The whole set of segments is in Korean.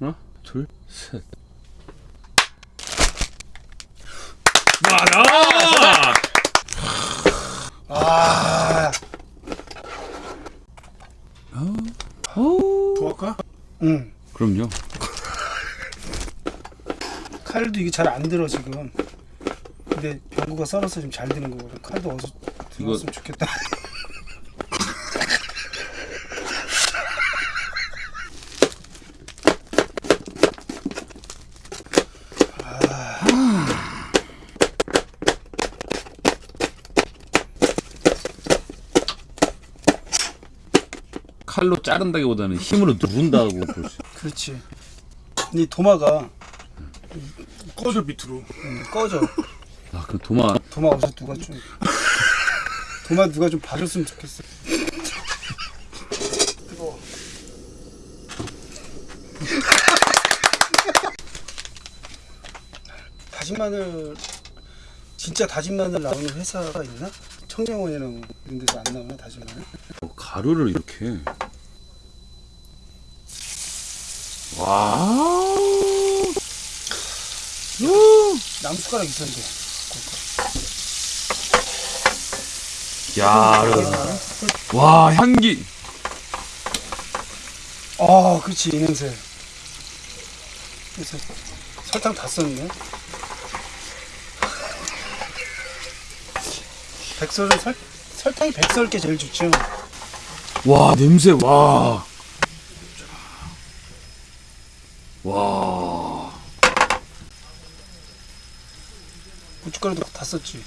하나, 둘, 셋. 와라! 아, 오. 좋을까? 응. 그럼요. 칼도 이게 잘 안 들어 지금. 근데 병구가 썰어서 좀 잘 드는 거거든. 칼도 어서 들어갔으면 좋겠다. 칼로 자른다기보다는 힘으로 누른다고 볼 수. 그렇지. 이 도마가 꺼져 밑으로. 음, 꺼져. 아, 그 도마 도마 어서 누가 좀 도마 누가 좀 봐줬으면 좋겠어. 뜨거워. 다진 마늘 진짜 다진 마늘 나오는 회사가 있나? 청량원이나 뭐 이런 데서 안 나오나 다진 마늘? 어, 가루를 이렇게. 와. 나무 숟가락 있었는데. 야. 와, 향기. 아, 그렇지 이 냄새. 그래서 설탕 다 썼네. 백설은 설 설탕이 백설게 제일 좋죠. 와, 냄새. 와. 와. 썼지.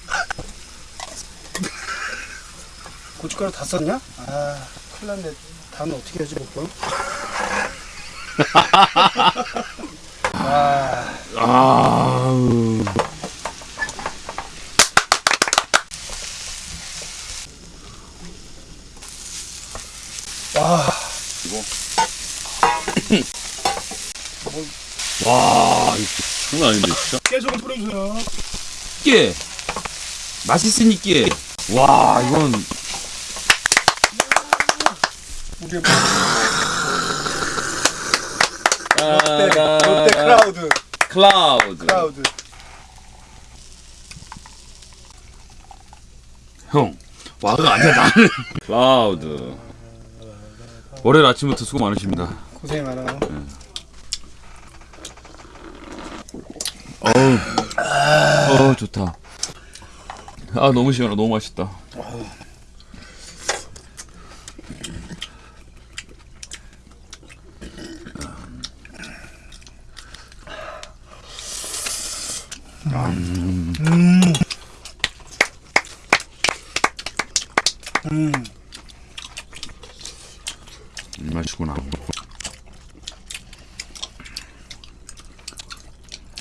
고춧가루 다 썼냐? 아, 큰일 났네. 다음에 어떻게 하지, 먹고? 아, 아우. 와, 와, 이거 장난 아닌데, 진짜. 깨소금 뿌려주세요. 깨. 맛있으니까. 와, 이건 우리 롯데, 롯데 크라우드, 클라우드. 크라우드. 형, 와가 아니야 나는. 클라우드. 월요일 아침부터 수고 많으십니다. 고생 많아요. 어우, 어 좋다. 아 너무 시원하, 너무 맛있다. 음, 맛있구나.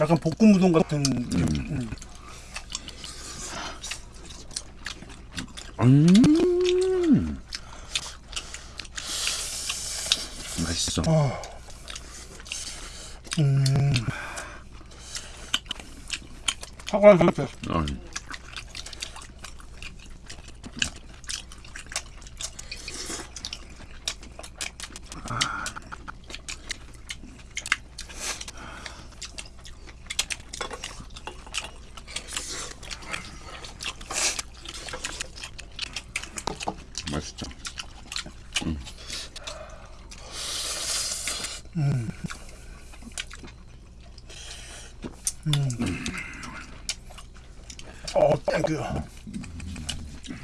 약간 볶음 우동 같은 느낌. 음. 음, 맛있어. 사과 상태. 어. 맛있죠. 어, thank you.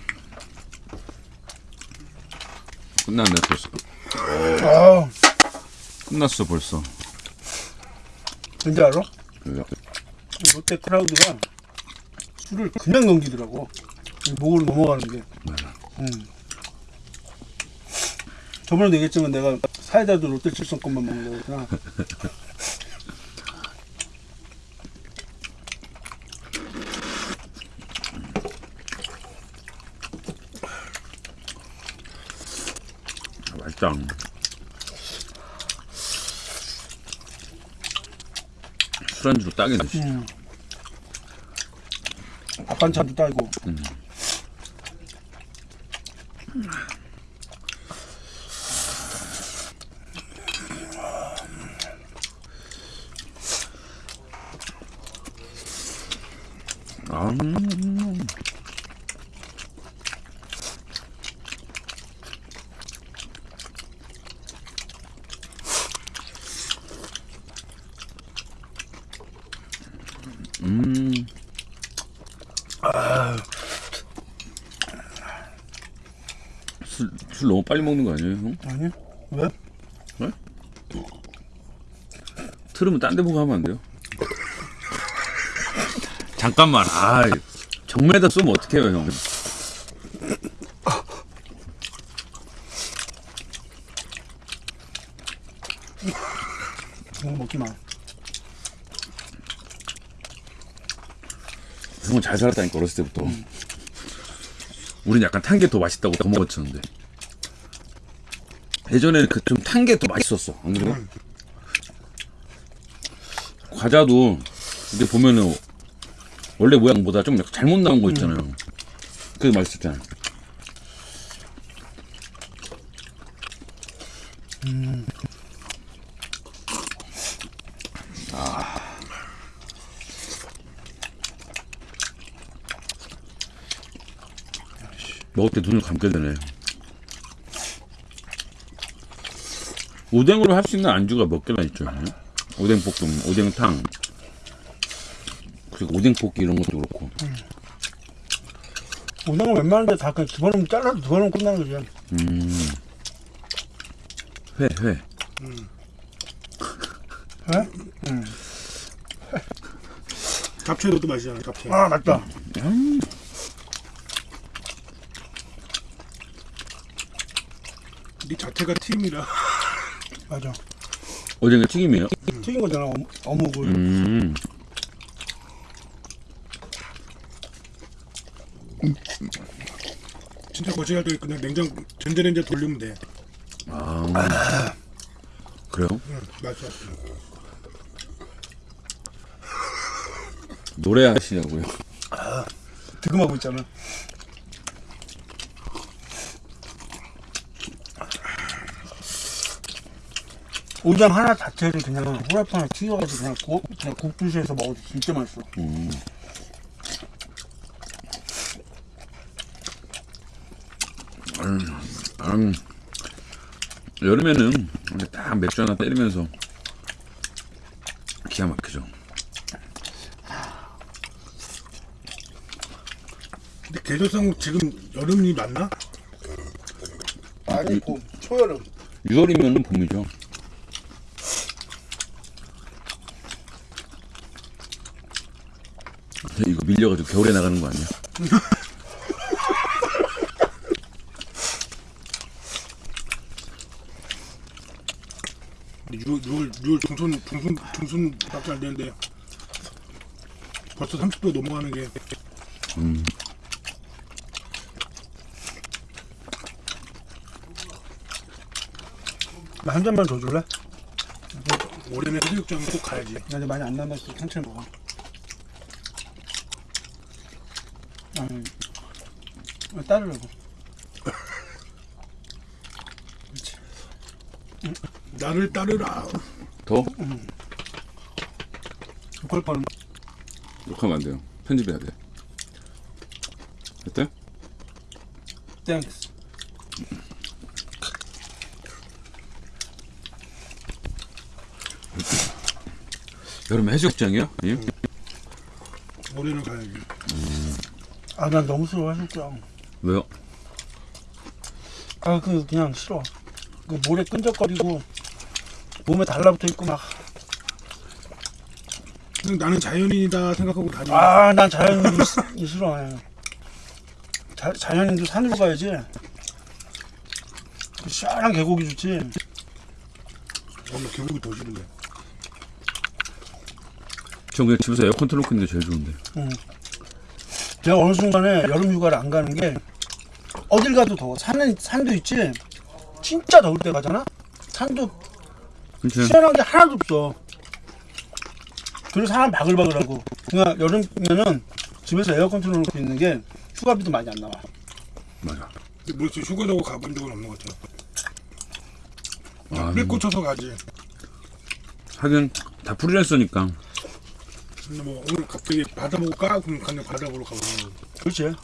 끝났네 벌써. 아, 끝났어 벌써. 뭔지 알아? 롯데 크라우드가 술을 그냥 넘기더라고. 목으로 넘어가는 게. 음. 저번에도 얘기했지만 내가 사이다도 롯데 칠성 것만 먹는 거구나. 맛있다 술안주로 딱이네 음. 밥반찬도 따이고 음. 아, 음. 술, 술 너무 빨리 먹는 거 아니에요, 형? 아니 왜? 틀으면 딴 데 보고 하면 안 돼요? 잠깐만, 아, 정면에다 쏘면 어떡해요, 형? 그거 먹지 마. 형은 잘 살았다니까, 어렸을 때부터. 우린 약간 탄 게 더 맛있다고 더 먹었었는데. 예전에는 그 좀 탄 게 더 맛있었어, 안 그래요? 과자도, 근데 보면은, 원래 모양보다 좀 약간 잘못 나온 거 있잖아요. 그게 맛있었잖아요. 먹을 때 눈을 감게 되네. 오뎅으로 할 수 있는 안주가 몇 개나 있죠? 오뎅 볶음, 오뎅탕, 그리고 오뎅 볶기 이런 것도 그렇고. 오뎅은 웬만한데 다 그냥 집어넣으면 잘라서 집어넣으면 끝나는 거지. 음. 회, 회. 왜? 응. 잡채 넣어도 맛있잖아 잡채 아 맞다. 네 자체가 팀이라 맞아. 오뎅의 튀김이에요? 튀긴 거잖아 어묵, 어묵을. 음. 진짜 거시할 때 그냥 냉장 전자레인지에 돌리면 돼 아. 그래요? 응, 맛있어 노래 하시냐고요? 득음하고 있잖아. 오뎅 하나 자체를 그냥 후라이팬에 튀겨가지고 그냥 국, 그냥 국주시에서 먹어도 진짜 맛있어. 음. 음, 여름에는 이렇게 딱 맥주 하나 때리면서 기가 막히죠. 근데 계절상 지금 여름이 맞나? 아니 봄, 초여름. 6월이면 봄이죠. 이거 밀려가지고 겨울에 나가는 거 아니야? 근데 6월, 6월, 6월 중순 중순 중순 밖에 안 되는데 벌써 30도 넘어가는 게나한 잔만 더 줄래? 올해는 해수욕장 꼭 가야지 나 이제 많이 안 남았어. 천천히 먹어. 아니, 아, 따르라고. 나를 따르라 더? 욕할 뻔. 욕하면 안 돼요. 편집해야 돼. 어때? thanks. 여름에 해수욕장이요? 예? 올해는 가야지 아, 난 너무 싫어, 해수욕장. 왜요? 아, 그, 그냥 싫어. 그 모래 끈적거리고, 몸에 달라붙어 있고 막. 그냥 나는 자연인이다 생각하고 다니는 아, 난 자연인도 시- 싫어. 예. 자, 자연인도 산으로 가야지. 그 시원한 계곡이 좋지. 엄마 계곡이 더 싫은데 전 그냥 집에서 에어컨 틀어놓고 있는 게 제일 좋은데. 내가 어느 순간에 여름 휴가를 안 가는 게 어딜 가도 더워. 산은 산도 있지. 진짜 더울 때 가잖아. 산도 그치? 시원한 게 하나도 없어. 그래서 사람 바글바글하고. 그냥 여름이면은 집에서 에어컨 틀어놓고 있는 게 휴가비도 많이 안 나와. 맞아. 근데 뭐 휴가 나고 가본 적은 없는 것 같아 아, bil 꽂혀서 가지 하긴 다 프리랜서니까 근데 뭐 오늘 갑자기 바다 보고 까? 그럼 그냥 바다 보러 가보면 그렇지.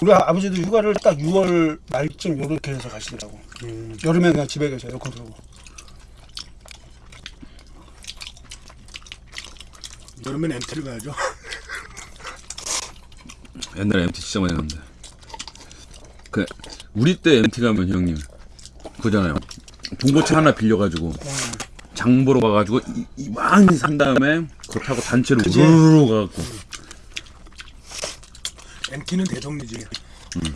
우리 아- 아버지도 휴가를 딱 6월 말쯤 요렇게 해서 가시더라고. 음, 여름에 그냥 집에 계셔 에어컨 틀고. 여름엔 MT를 가야죠. 옛날에 MT 진짜 많이 갔는데. 그 우리 때 MT 가면 형님 그잖아요. 중고차 하나 빌려가지고 장 보러 가가지고 이- 이만히 산 다음에 그거 타고 단체로 그치? 우르르 가갖고 MT는 대정리지.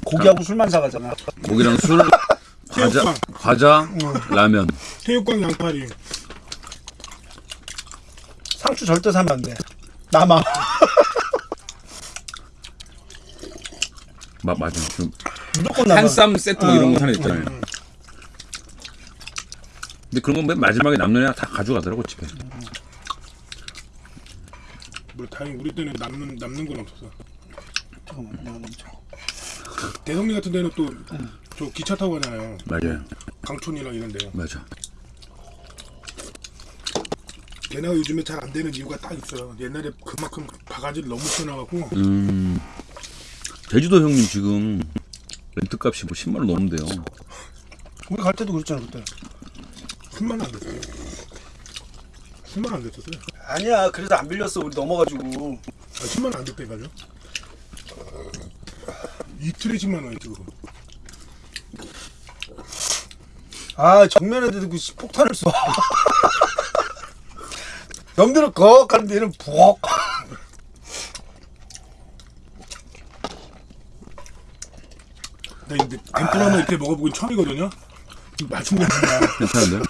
고기하고 술만 사가잖아. 고기랑 술, 과자. 과자, 라면. 새우깡 양파리. 상추 절대 사면 안 돼. 남아. 마, 맞아. 좀 무조건 남아. 한쌈 세트 뭐 어, 이런 거 하나 있잖아요. 근데 그런 건 맨 마지막에 남는 애가 다 가져가더라고 집에. 뭐 다행히 우리 때는 남는 남는 건 없었어. 잠깐만, 먼저. 대성리 같은 데는 또 저 기차 타고 가잖아요. 맞아요. 강촌이랑 이런 데. 맞아. 걔네가 요즘에 잘 안 되는 이유가 딱 있어요. 옛날에 그만큼 바가지를 너무 써놔갖고 음. 제주도 형님 지금 렌트 값이 뭐 10만 원 넘는데요. 우리 갈 때도 그랬잖아 그때. 10만 원 안 됐어요. 10만 원 안 됐었어요. 아니야 그래서 안 빌렸어 우리 넘어가지고. 아, 10만 원안 됐다니까요. 이틀에 10만 원이지 그거. 아 정면에 대고 씨, 폭탄을 쏴. 영들은 거 가는데 얘는 부엌. 나 근데 덴푸라노 이렇게 먹어보긴 처음이거든요. 맛있는 거 괜찮은데요?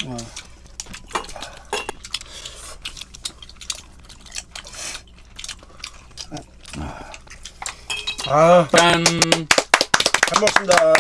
아, 짠! 잘 먹습니다.